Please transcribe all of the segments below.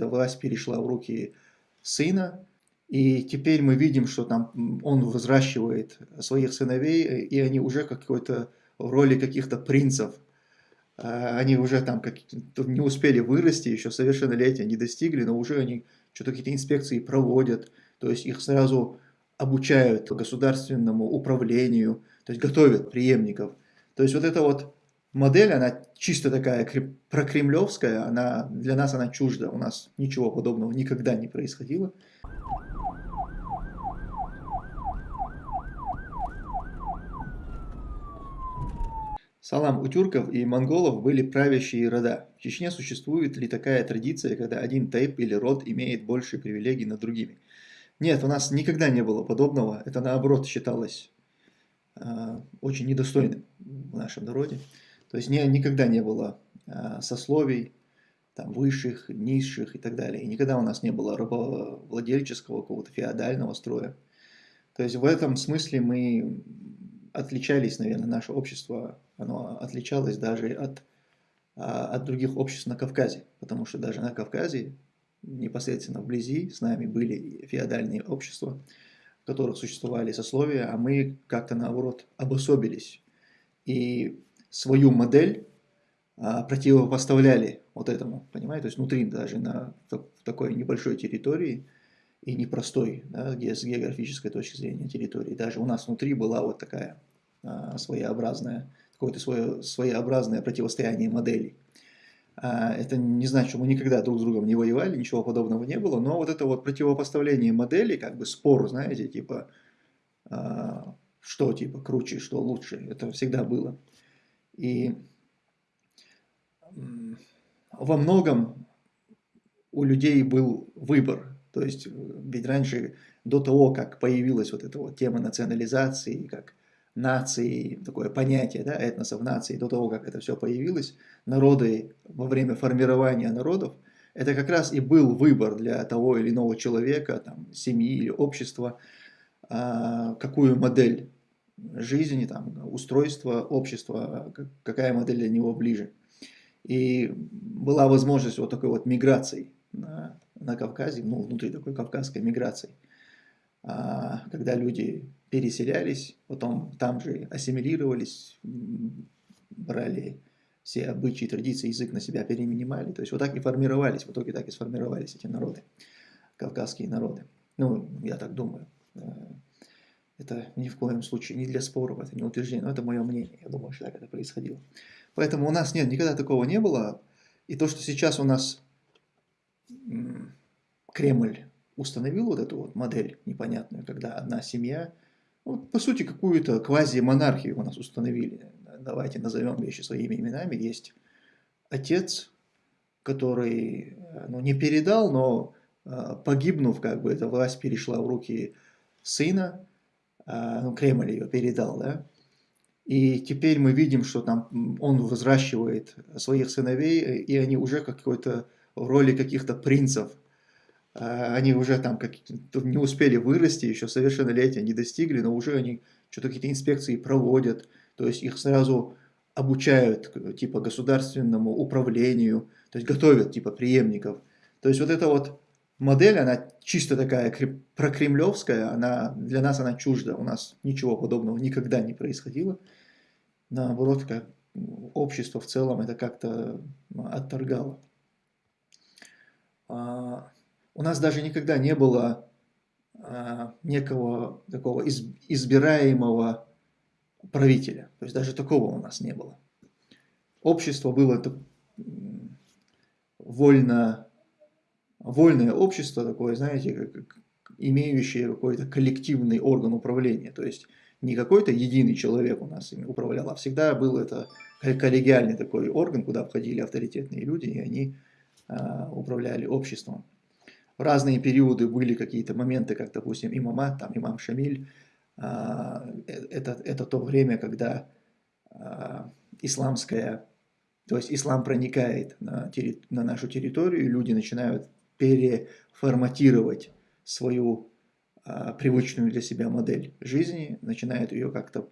Власть перешла в руки сына, и теперь мы видим, что там он взращивает своих сыновей, и они уже какой-то в роли каких-то принцев. А, они уже там как, не успели вырасти, еще совершеннолетия не достигли, но уже они что-то какие-то инспекции проводят, то есть их сразу обучают государственному управлению, то есть готовят преемников. То есть вот эта вот модель, она чисто такая прокремлевская, она, для нас она чужда, у нас ничего подобного никогда не происходило. Салам, у тюрков и монголов были правящие рода. В Чечне существует ли такая традиция, когда один тайп или род имеет больше привилегий над другими? Нет, у нас никогда не было подобного. Это наоборот считалось э, очень недостойным в нашем народе. То есть не, никогда не было э, сословий, там, высших, низших и так далее. И никогда у нас не было рабовладельческого, какого-то феодального строя. То есть в этом смысле мы отличались, наверное, наше общество, оно отличалось даже от, а, от других обществ на Кавказе. Потому что даже на Кавказе, непосредственно вблизи, с нами были феодальные общества, в которых существовали сословия, а мы как-то наоборот обособились. И свою модель а, противопоставляли вот этому, понимаете, то есть внутри даже на такой небольшой территории и непростой, да, где с географической точки зрения территории, даже у нас внутри была вот такая а, своеобразная, какое-то свое, своеобразное противостояние моделей. А, это не значит, что мы никогда друг с другом не воевали, ничего подобного не было, но вот это вот противопоставление моделей, как бы спор, знаете, типа, что типа круче, что лучше, это всегда было. И во многом у людей был выбор. То есть, ведь раньше, до того, как появилась вот эта вот тема национализации, как нации, такое понятие, да, этносов нации, до того, как это все появилось, народы во время формирования народов, это как раз и был выбор для того или иного человека, там, семьи или общества, а, какую модель жизни, там, устройства общества, какая модель для него ближе. И была возможность вот такой вот миграции на, на Кавказе, ну, внутри такой кавказской миграции, а, когда люди переселялись, потом там же ассимилировались, брали все обычаи, традиции, язык на себя перенимали. То есть вот так и формировались, в итоге так и сформировались эти народы, кавказские народы. Ну, я так думаю. Это ни в коем случае не для споров, это не утверждение, но это мое мнение. Я думаю, что так это происходило. Поэтому у нас нет, никогда такого не было. И то, что сейчас у нас Кремль установил вот эту вот модель непонятную, когда одна семья, вот, по сути, какую-то квази-монархию у нас установили. Давайте назовем вещи своими именами. Есть отец, который ну, не передал, но а, погибнув, как бы эта власть перешла в руки сына, ну, Кремль ее передал, да, и теперь мы видим, что там он взращивает своих сыновей, и они уже какой-то в роли каких-то принцев. А, они уже там как не успели вырасти, еще совершеннолетия не достигли, но уже они что-то какие-то инспекции проводят. То есть их сразу обучают типа государственному управлению, то есть готовят типа преемников. То есть вот это вот модель, она чисто такая прокремлевская, она, для нас она чужда, у нас ничего подобного никогда не происходило. Наоборот, как общество в целом это как-то отторгало. А, у нас даже никогда не было а, некого такого избираемого правителя. То есть даже такого у нас не было. Общество было вольно вольное общество такое, знаете, как, имеющее какой-то коллективный орган управления. То есть не какой-то единый человек у нас ими управлял, а всегда был это коллегиальный такой орган, куда входили авторитетные люди, и они а, управляли обществом. В разные периоды были какие-то моменты, как, допустим, имамат, там, имам Шамиль. А, э, это, это то время, когда а, исламская, то есть ислам проникает на, на нашу территорию, и люди начинают переформатировать свою а, привычную для себя модель жизни, начинают ее как-то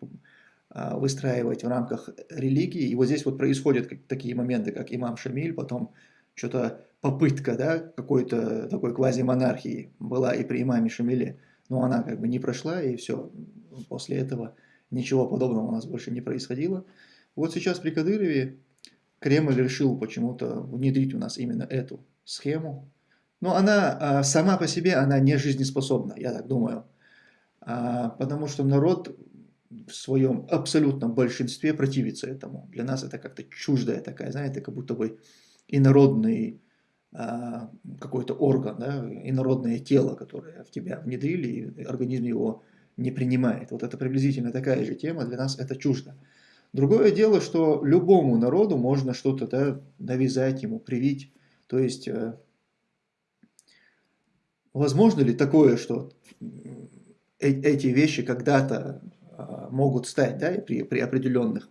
а, выстраивать в рамках религии. И вот здесь вот происходят такие моменты, как имам Шамиль, потом что-то попытка, да, какой-то такой квазимонархии была и при имаме Шамиле, но она как бы не прошла, и все, после этого ничего подобного у нас больше не происходило. Вот сейчас при Кадырове Кремль решил почему-то внедрить у нас именно эту схему. Но она а, сама по себе, она не жизнеспособна, я так думаю. А, потому что народ в своем абсолютном большинстве противится этому. Для нас это как-то чуждая такая, знаете, как будто бы инородный а, какой-то орган, да, инородное тело, которое в тебя внедрили, и организм его не принимает. Вот это приблизительно такая же тема, для нас это чуждо. Другое дело, что любому народу можно что-то да, навязать ему, привить. То есть, э, возможно ли такое, что э эти вещи когда-то э, могут стать, да, при, при определенных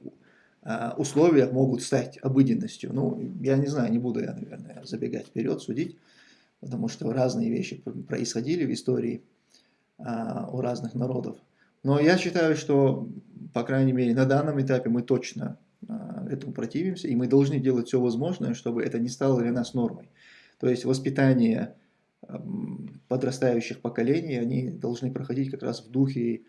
э, условиях могут стать обыденностью? Ну, я не знаю, не буду я, наверное, забегать вперед, судить, потому что разные вещи происходили в истории э, у разных народов. Но я считаю, что, по крайней мере, на данном этапе мы точно а, этому противимся, и мы должны делать все возможное, чтобы это не стало для нас нормой. То есть воспитание подрастающих поколений, они должны проходить как раз в духе,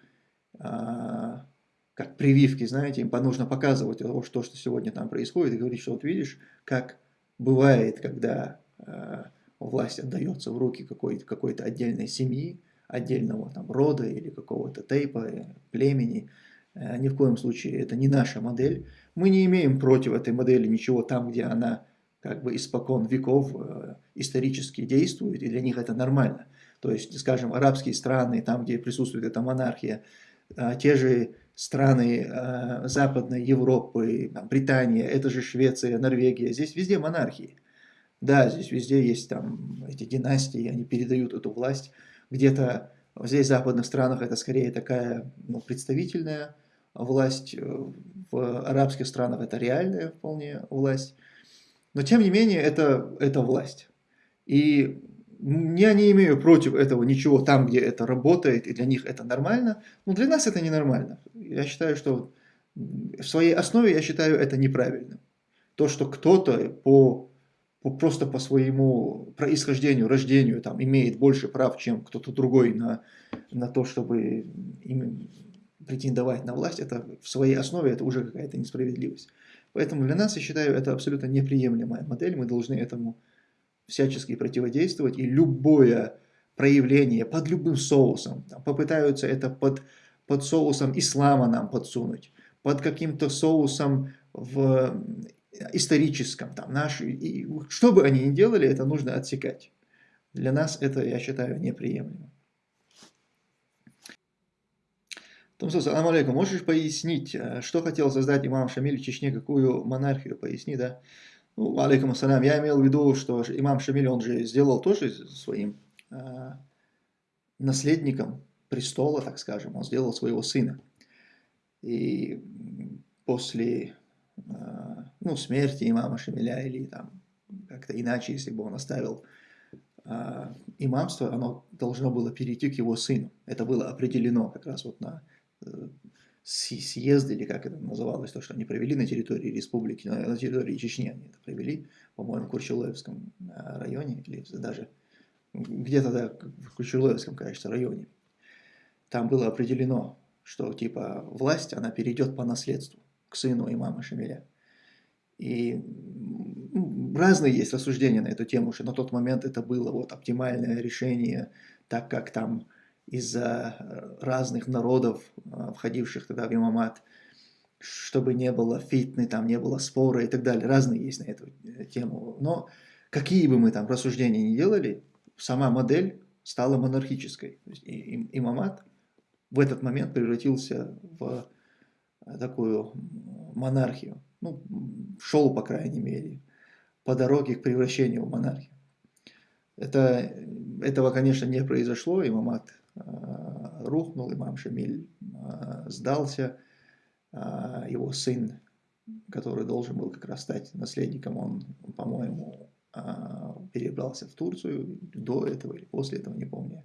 а, как прививки, знаете, им нужно показывать то, что, что сегодня там происходит, и говорить, что вот видишь, как бывает, когда а, власть отдается в руки какой-то какой, отдельной семьи, отдельного там рода или какого-то тейпа, э, племени. Э, ни в коем случае это не наша модель. Мы не имеем против этой модели ничего там, где она как бы испокон веков э, исторически действует, и для них это нормально. То есть, скажем, арабские страны, там, где присутствует эта монархия, те же страны Западной Европы, Британия, это же Швеция, Норвегия, здесь везде монархии. Да, здесь везде есть там эти династии, они передают эту власть где-то здесь, в западных странах, это скорее такая ну, представительная власть, э, в арабских странах это реальная вполне власть. Но тем не менее, это, это власть. И я не имею против этого ничего там, где это работает, и для них это нормально, но для нас это ненормально. Я считаю, что в своей основе я считаю это неправильным. То, что кто-то по просто по своему происхождению, рождению там, имеет больше прав, чем кто-то другой на, на то, чтобы им претендовать на власть, это в своей основе это уже какая-то несправедливость. Поэтому для нас, я считаю, это абсолютно неприемлемая модель, мы должны этому всячески противодействовать, и любое проявление под любым соусом, там, попытаются это под, под соусом ислама нам подсунуть, под каким-то соусом в историческом, там, наш, и, что бы они ни делали, это нужно отсекать. Для нас это, я считаю, неприемлемо. Тумсо, салам алейкум, можешь пояснить, э, что хотел создать имам Шамиль в Чечне, какую монархию, поясни, да? Ну, алейкум ассалям, я имел в виду, что имам Шамиль, он же сделал тоже своим э, наследником престола, так скажем, он сделал своего сына. И после а, ну, смерти имама Шамиля или там как-то иначе, если бы он оставил а, имамство, оно должно было перейти к его сыну. Это было определено как раз вот на э, съезд, или как это называлось, то, что они провели на территории республики, на, территории Чечни они это провели, по-моему, в Курчулаевском а, районе, или даже где-то да, в Курчулаевском, кажется, районе. Там было определено, что типа власть, она перейдет по наследству к сыну имама Шамиля. И разные есть рассуждения на эту тему, что на тот момент это было вот оптимальное решение, так как там из-за разных народов, а, входивших тогда в имамат, чтобы не было фитны, там не было спора и так далее. Разные есть на эту э, тему. Но какие бы мы там рассуждения ни делали, сама модель стала монархической. Имамат в этот момент превратился в такую монархию. Ну, шел, по крайней мере, по дороге к превращению в монархию. Это, этого, конечно, не произошло, имамат э, рухнул, имам Шамиль э, сдался, э, его сын, который должен был как раз стать наследником, он, по-моему, перебрался в Турцию до этого или после этого, не помню.